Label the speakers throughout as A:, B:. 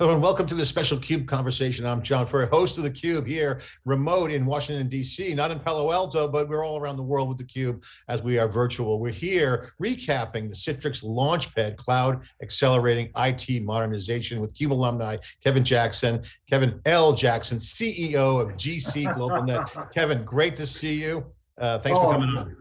A: Hello and welcome to this special CUBE conversation. I'm John Furrier, host of the CUBE here, remote in Washington, D.C., not in Palo Alto, but we're all around the world with the CUBE as we are virtual. We're here recapping the Citrix Launchpad Cloud Accelerating IT Modernization with CUBE alumni, Kevin Jackson, Kevin L. Jackson, CEO of GC Global Net. Kevin, great to see you. Uh, thanks oh, for coming on.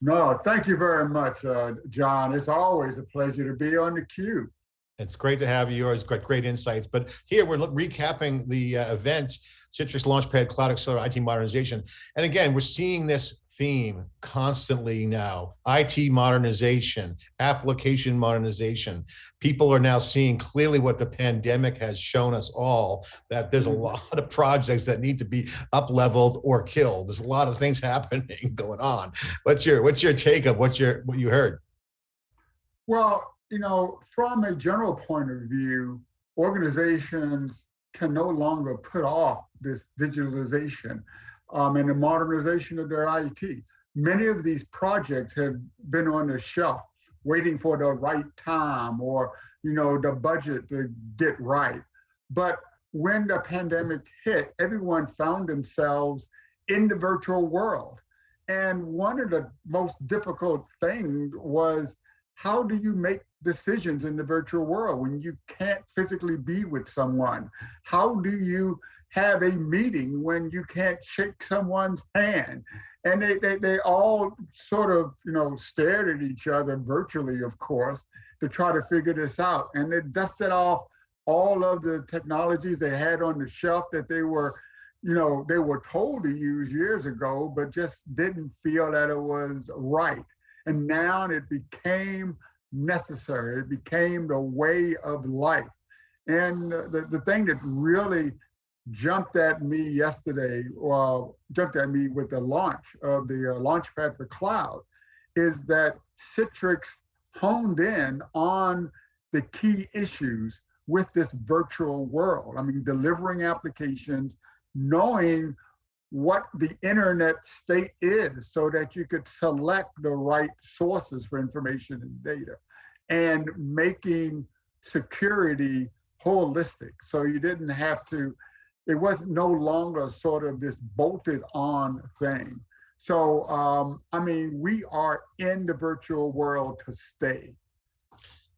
B: No, thank you very much, uh, John. It's always a pleasure to be on the CUBE.
A: It's great to have you. You always got great insights. But here we're recapping the uh, event, Citrix Launchpad Cloud Accelerator IT Modernization. And again, we're seeing this theme constantly now, IT modernization, application modernization. People are now seeing clearly what the pandemic has shown us all, that there's a mm-hmm. lot of projects that need to be up leveled or killed. There's a lot of things happening going on. What's your, what's your take of what, your, what you heard?
B: Well, you know, from a general point of view, organizations can no longer put off this digitalization um, and the modernization of their IT. Many of these projects have been on the shelf waiting for the right time or, you know, the budget to get right. But when the pandemic hit, everyone found themselves in the virtual world. And one of the most difficult things was how do you make decisions in the virtual world when you can't physically be with someone? How do you have a meeting when you can't shake someone's hand? And they, they, they all sort of, you know, stared at each other virtually, of course, to try to figure this out. And they dusted off all of the technologies they had on the shelf that they were, you know, they were told to use years ago, but just didn't feel that it was right. And now it became necessary. It became the way of life. And the, the thing that really jumped at me yesterday, well, jumped at me with the launch of the uh, Launchpad for Cloud, is that Citrix honed in on the key issues with this virtual world. I mean, delivering applications, knowing what the internet state is so that you could select the right sources for information and data and making security holistic. So you didn't have to, it was no longer sort of this bolted on thing. So, um, I mean, we are in the virtual world to stay.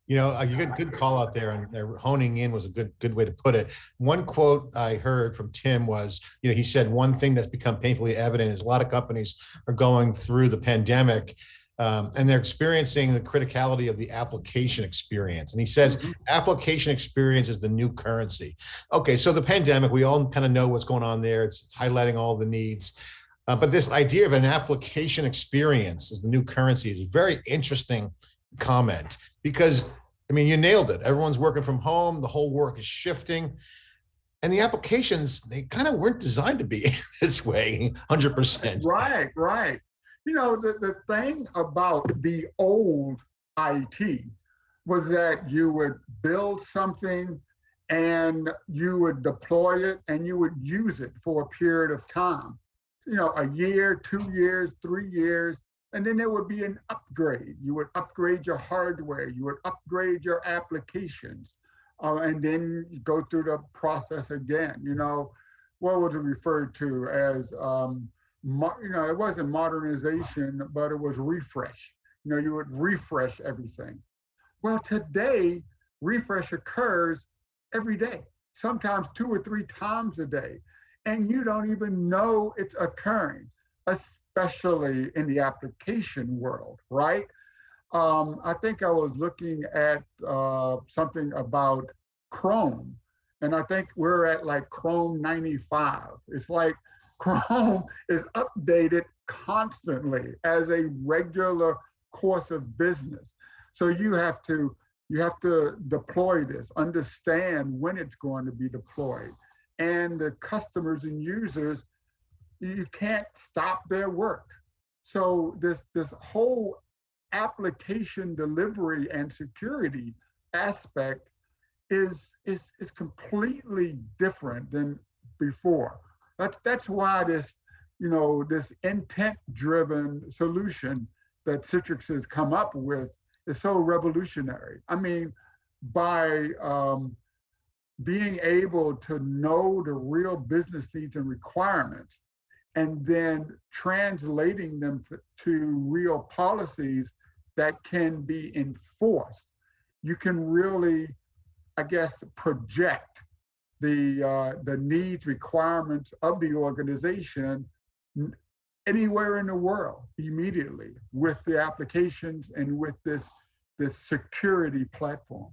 A: You know, a good good call out there, and honing in was a good good way to put it. One quote I heard from Tim was, you know, he said one thing that's become painfully evident is a lot of companies are going through the pandemic, um, and they're experiencing the criticality of the application experience. And he says, mm -hmm. application experience is the new currency. Okay, so the pandemic, we all kind of know what's going on there. It's, it's highlighting all the needs. Uh, but this idea of an application experience as the new currency is very interesting comment because I mean, you nailed it. Everyone's working from home. The whole work is shifting. And the applications, they kind of weren't designed to be this way 100%.
B: Right, right. You know, the, the thing about the old IT was that you would build something and you would deploy it and you would use it for a period of time. You know, a year, two years, three years, and then there would be an upgrade. You would upgrade your hardware, you would upgrade your applications, uh, and then go through the process again. You know, what was it referred to as, um, you know, it wasn't modernization, but it was refresh. You know, you would refresh everything. Well, today, refresh occurs every day, sometimes two or three times a day, and you don't even know it's occurring especially in the application world, right? Um, I think I was looking at uh, something about Chrome, and I think we're at like Chrome 95. It's like Chrome is updated constantly as a regular course of business. So you have to you have to deploy this, understand when it's going to be deployed. And the customers and users you can't stop their work. So this, this whole application delivery and security aspect is, is, is completely different than before. That's, that's why this, you know, this intent-driven solution that Citrix has come up with is so revolutionary. I mean, by um, being able to know the real business needs and requirements and then translating them to real policies that can be enforced, you can really, I guess, project the uh, the needs requirements of the organization anywhere in the world immediately with the applications and with this this security platform.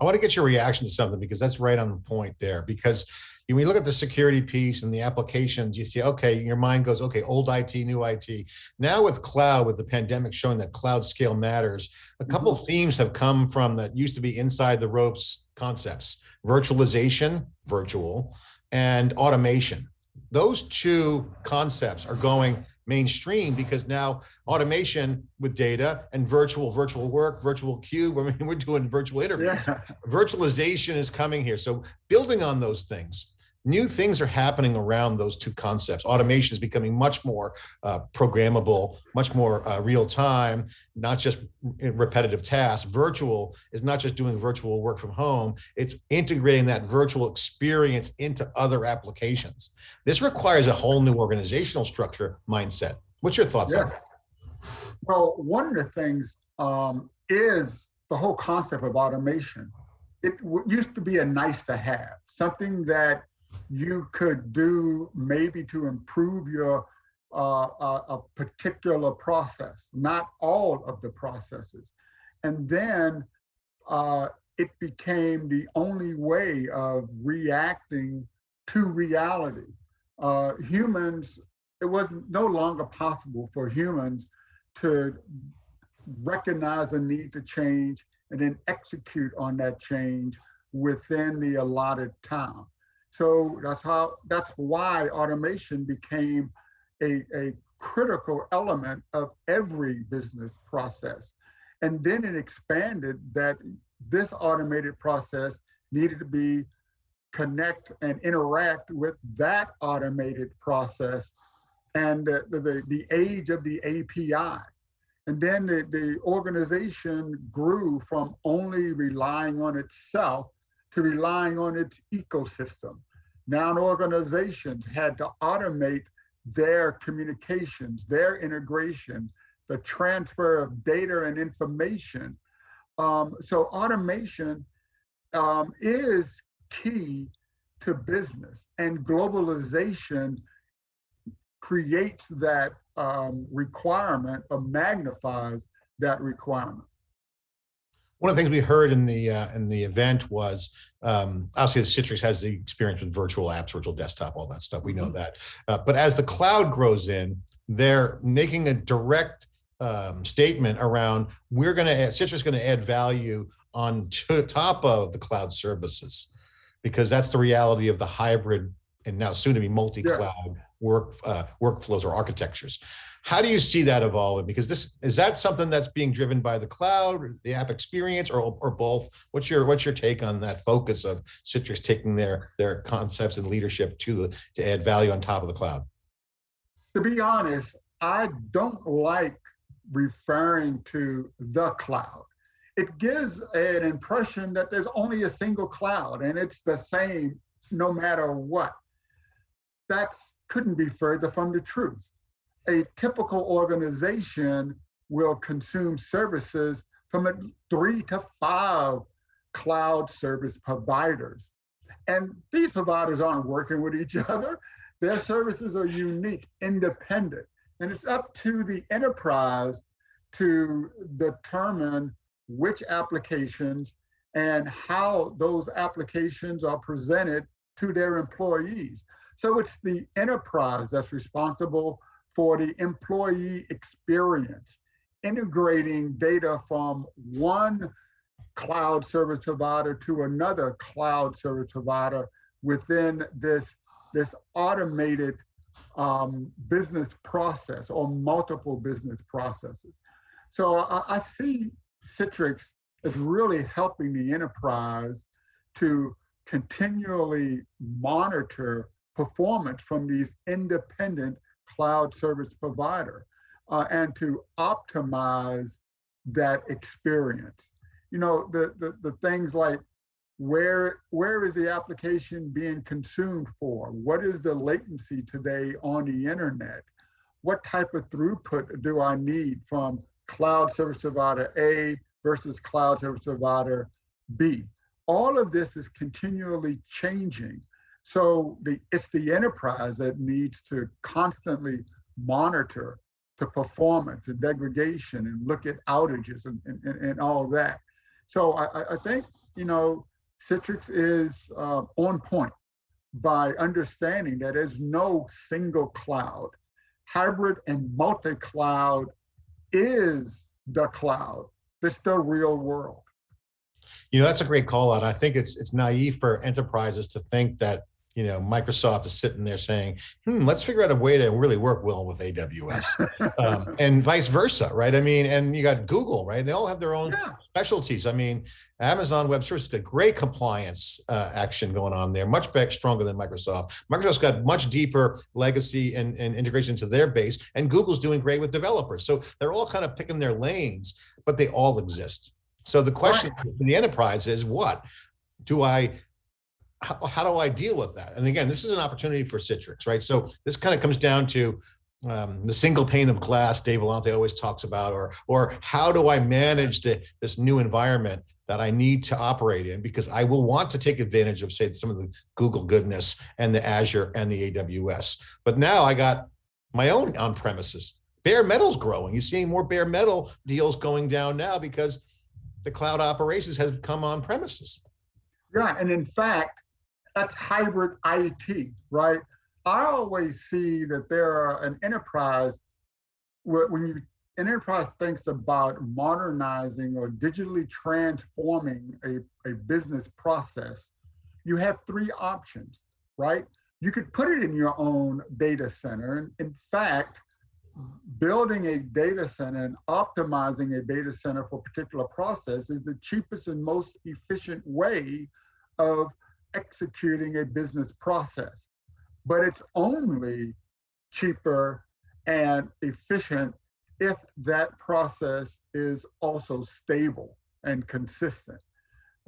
A: I want to get your reaction to something because that's right on the point there. Because when you look at the security piece and the applications, you see, okay, your mind goes, okay, old IT, new IT. Now with cloud, with the pandemic showing that cloud scale matters, a couple mm -hmm. of themes have come from that used to be inside the ropes concepts, virtualization, virtual, and automation. Those two concepts are going mainstream because now automation with data and virtual virtual work virtual cube i mean we're doing virtual interviews yeah. virtualization is coming here so building on those things new things are happening around those two concepts. Automation is becoming much more uh, programmable much more uh, real time not just repetitive tasks. Virtual is not just doing virtual work from home it's integrating that virtual experience into other applications. This requires a whole new organizational structure mindset. What's your thoughts on that
B: well one of the things um, is the whole concept of automation. It used to be a nice to have something that you could do maybe to improve your uh, a, a particular process, not all of the processes. And then uh, it became the only way of reacting to reality. Uh, humans, it was no longer possible for humans to recognize a need to change and then execute on that change within the allotted time. So that's how that's why automation became a, a critical element of every business process. And then it expanded that this automated process needed to be connect and interact with that automated process and the, the, the age of the API. And then the, the organization grew from only relying on itself to relying on its ecosystem. Now organizations had to automate their communications, their integration, the transfer of data and information. Um, so automation um, is key to business and globalization creates that um, requirement or magnifies that requirement
A: one of the things we heard in the uh, in the event was um, obviously Citrix has the experience with virtual apps, virtual desktop, all that stuff. We know mm -hmm. that. Uh, but as the cloud grows in, they're making a direct um, statement around we're going to add Citrix going to add value on top of the cloud services because that's the reality of the hybrid and now soon to be multi-cloud yeah. work uh, workflows or architectures. How do you see that evolving? Because this is that something that's being driven by the cloud, the app experience, or, or both? What's your what's your take on that focus of Citrix taking their their concepts and leadership to to add value on top of the cloud?
B: To be honest, I don't like referring to the cloud. It gives an impression that there's only a single cloud and it's the same no matter what. That couldn't be further from the truth a typical organization will consume services from three to five cloud service providers. And these providers aren't working with each other. Their services are unique, independent. And it's up to the enterprise to determine which applications and how those applications are presented to their employees. So it's the enterprise that's responsible for the employee experience, integrating data from one cloud service provider to another cloud service provider within this, this automated um, business process or multiple business processes. So I, I see Citrix as really helping the enterprise to continually monitor performance from these independent cloud service provider uh, and to optimize that experience. You know, the, the, the things like where where is the application being consumed for? What is the latency today on the internet? What type of throughput do I need from cloud service provider A versus cloud service provider B? All of this is continually changing. So the, it's the enterprise that needs to constantly monitor the performance and degradation and look at outages and, and, and all that. So I, I think, you know, Citrix is uh, on point by understanding that there's no single cloud. Hybrid and multi-cloud is the cloud. It's the real world.
A: You know, that's a great call out. I think it's it's naive for enterprises to think that you know, Microsoft is sitting there saying, hmm, let's figure out a way to really work well with AWS um, and vice versa, right? I mean, and you got Google, right? They all have their own yeah. specialties. I mean, Amazon Web Services got great compliance uh, action going on there, much better, stronger than Microsoft. Microsoft's got much deeper legacy and, and integration into their base, and Google's doing great with developers. So they're all kind of picking their lanes, but they all exist. So the question right. in the enterprise is what? Do I how, how do I deal with that? And again, this is an opportunity for Citrix, right? So this kind of comes down to um, the single pane of glass Dave Vellante always talks about, or or how do I manage the, this new environment that I need to operate in because I will want to take advantage of say some of the Google goodness and the Azure and the AWS. But now I got my own on premises. Bare metal's growing. You're seeing more bare metal deals going down now because the cloud operations has come on premises.
B: Yeah, and in fact, that's hybrid IT, right? I always see that there are an enterprise when you an enterprise thinks about modernizing or digitally transforming a, a business process, you have three options, right? You could put it in your own data center. And in fact, building a data center and optimizing a data center for a particular process is the cheapest and most efficient way of executing a business process, but it's only cheaper and efficient if that process is also stable and consistent.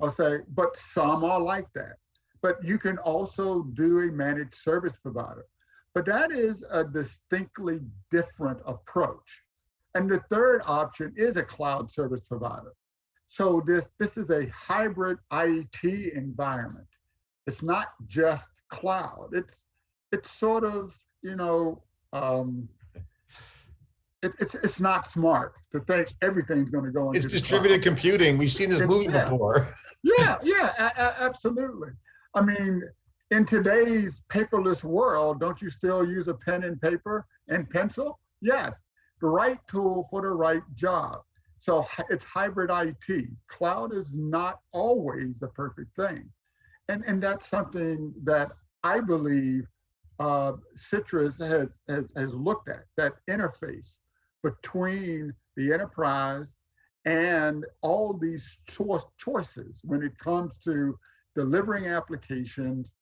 B: I'll say, but some are like that. But you can also do a managed service provider. But that is a distinctly different approach. And the third option is a cloud service provider. So this, this is a hybrid IT environment. It's not just cloud. It's it's sort of you know um, it, it's it's not smart to think everything's going to go into.
A: It's distributed cloud. computing. We've seen this it's, movie yeah. before.
B: yeah, yeah, absolutely. I mean, in today's paperless world, don't you still use a pen and paper and pencil? Yes, the right tool for the right job. So it's hybrid IT. Cloud is not always the perfect thing and, and that's something that I believe uh, Citrix has, has, has looked at, that interface between the enterprise and all these cho choices when it comes to delivering applications,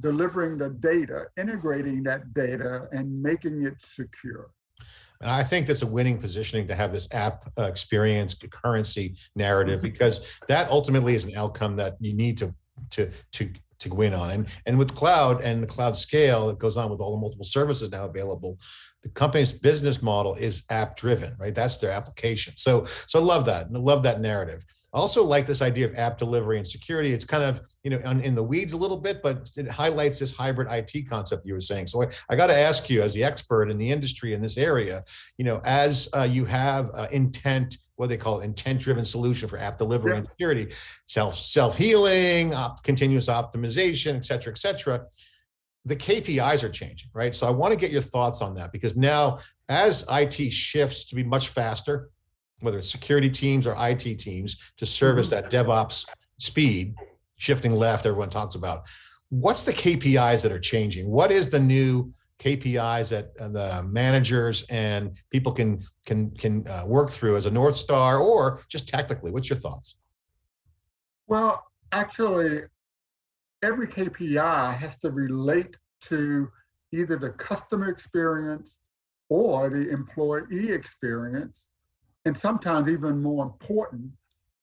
B: delivering the data, integrating that data, and making it secure.
A: And I think that's a winning positioning to have this app uh, experience currency narrative mm-hmm. because that ultimately is an outcome that you need to to to to win on. And and with cloud and the cloud scale, it goes on with all the multiple services now available. The company's business model is app driven, right? That's their application. So so I love that. I love that narrative. I also like this idea of app delivery and security. It's kind of, you know, in the weeds a little bit, but it highlights this hybrid IT concept you were saying. So I, I got to ask you as the expert in the industry in this area, you know, as uh, you have uh, intent what they call intent-driven solution for app delivery yeah. and security, self self-healing, op, continuous optimization, et cetera, et cetera. The KPIs are changing, right? So I want to get your thoughts on that because now as IT shifts to be much faster, whether it's security teams or IT teams to service mm -hmm. that DevOps speed, shifting left, everyone talks about. What's the KPIs that are changing? What is the new KPIs that uh, the managers and people can can can uh, work through as a North Star or just tactically? What's your thoughts?
B: Well, actually, every KPI has to relate to either the customer experience or the employee experience. And sometimes even more important,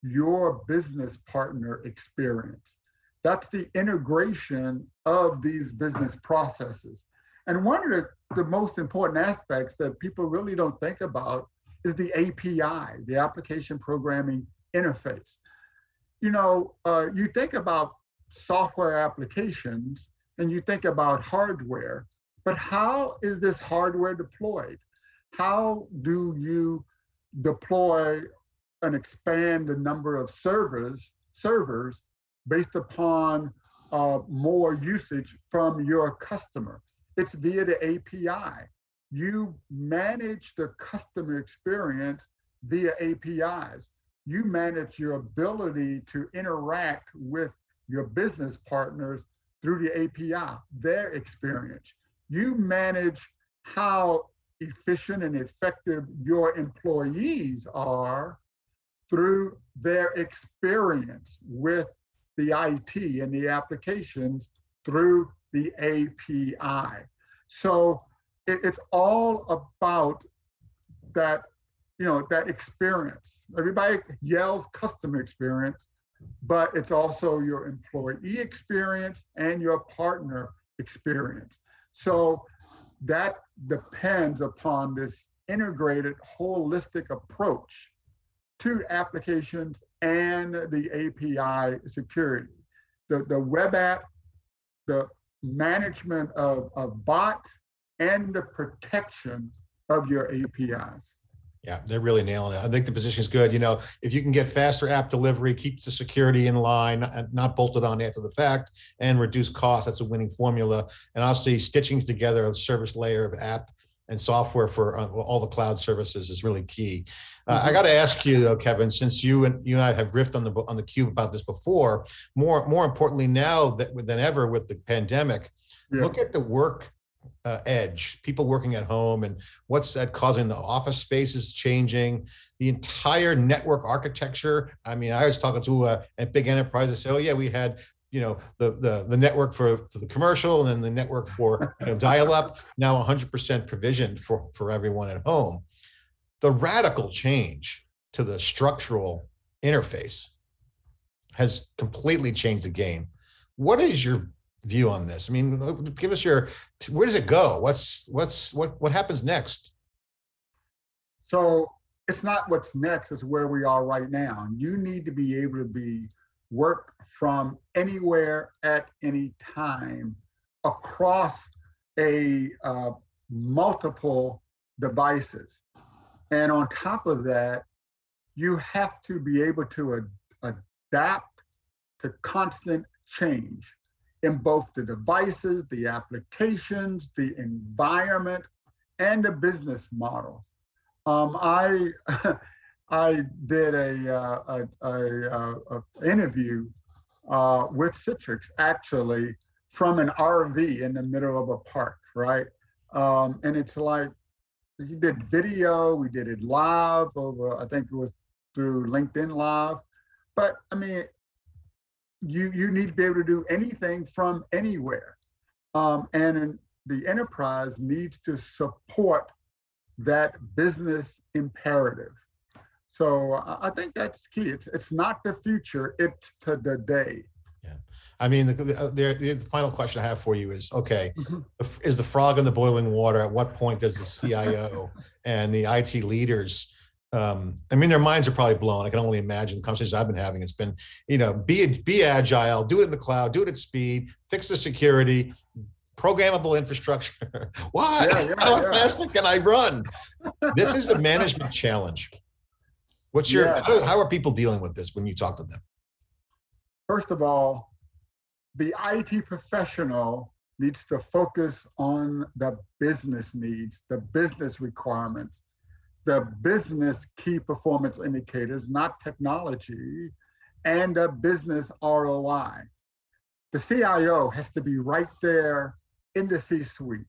B: your business partner experience. That's the integration of these business processes. And one of the, the most important aspects that people really don't think about is the API, the application programming interface. You know, uh, you think about software applications and you think about hardware, but how is this hardware deployed? How do you deploy and expand the number of servers servers based upon uh, more usage from your customer? It's via the API. You manage the customer experience via APIs. You manage your ability to interact with your business partners through the API, their experience. You manage how efficient and effective your employees are through their experience with the IT and the applications through the API. So it, it's all about that, you know, that experience. Everybody yells customer experience, but it's also your employee experience and your partner experience. So that depends upon this integrated, holistic approach to applications and the API security. The, the web app, the management of, of bots, and the protection of your APIs.
A: Yeah, they're really nailing it. I think the position is good. You know, if you can get faster app delivery, keep the security in line, uh, not bolted on after the fact, and reduce costs, that's a winning formula. And obviously, stitching together a service layer of app and software for uh, all the cloud services is really key. Uh, I mm-hmm. got to ask you though, Kevin, since you and you and I have riffed on the on the cube about this before, more more importantly now that than ever with the pandemic, yeah. look at the work uh, edge, people working at home and what's that causing the office spaces changing, the entire network architecture. I mean, I was talking to a, a big enterprise I said, oh yeah, we had you know the the the network for, for the commercial and then the network for you know, dial up now 100% provisioned for for everyone at home. The radical change to the structural interface has completely changed the game. What is your view on this? I mean uh, give us your where does it go? What's what's what what happens next?
B: So it's not what's next it's where we are right now. You need to be able to be work from anywhere at any time across a uh, multiple devices. And on top of that, you have to be able to ad adapt to constant change in both the devices, the applications, the environment, and the business model. Um, I I did a, uh, a, a, a interview uh, with Citrix actually from an RV in the middle of a park, right? Um, and it's like he did video, we did it live over, I think it was through LinkedIn Live. But I mean, you you need to be able to do anything from anywhere, um, and the enterprise needs to support that business imperative. So I think that's key. It's it's not the future; it's to the day.
A: Yeah, I mean, the, the, the, the final question I have for you is: Okay, mm -hmm. is the frog in the boiling water? At what point does the CIO and the IT leaders? Um, I mean, their minds are probably blown. I can only imagine the conversations I've been having. It's been, you know, be be agile, do it in the cloud, do it at speed, fix the security, programmable infrastructure. Why? Yeah, yeah, How yeah. fast can I run? This is a management challenge. What's your, yeah. how, how are people dealing with this when you talk to them?
B: First of all, the IT professional needs to focus on the business needs, the business requirements, the business key performance indicators, not technology, and a business ROI. The CIO has to be right there in the C-suite,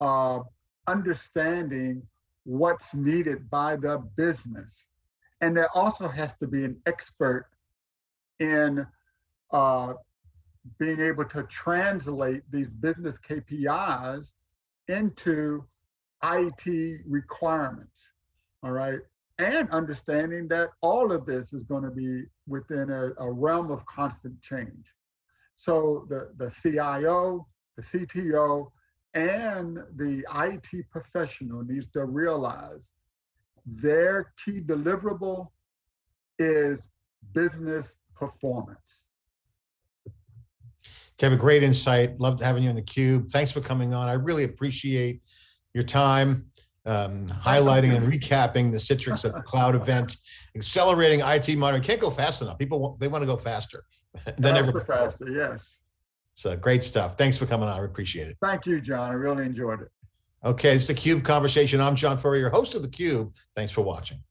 B: uh, understanding what's needed by the business and there also has to be an expert in uh, being able to translate these business KPIs into IT requirements. All right. and understanding that all of this is going to be within a, a realm of constant change. So the, the CIO, the CTO, and the IT professional needs to realize their key deliverable is business performance.
A: Kevin, great insight. Loved having you in the cube. Thanks for coming on. I really appreciate your time, um, highlighting and recapping the Citrix at the Cloud event, accelerating IT modern. Can't go fast enough. People, want- they want to go faster. than ever
B: faster, yes.
A: So great stuff. Thanks for coming on. I appreciate it.
B: Thank you, John. I really enjoyed it.
A: Okay, it's the Cube Conversation. I'm John Furrier, host of the Cube. Thanks for watching.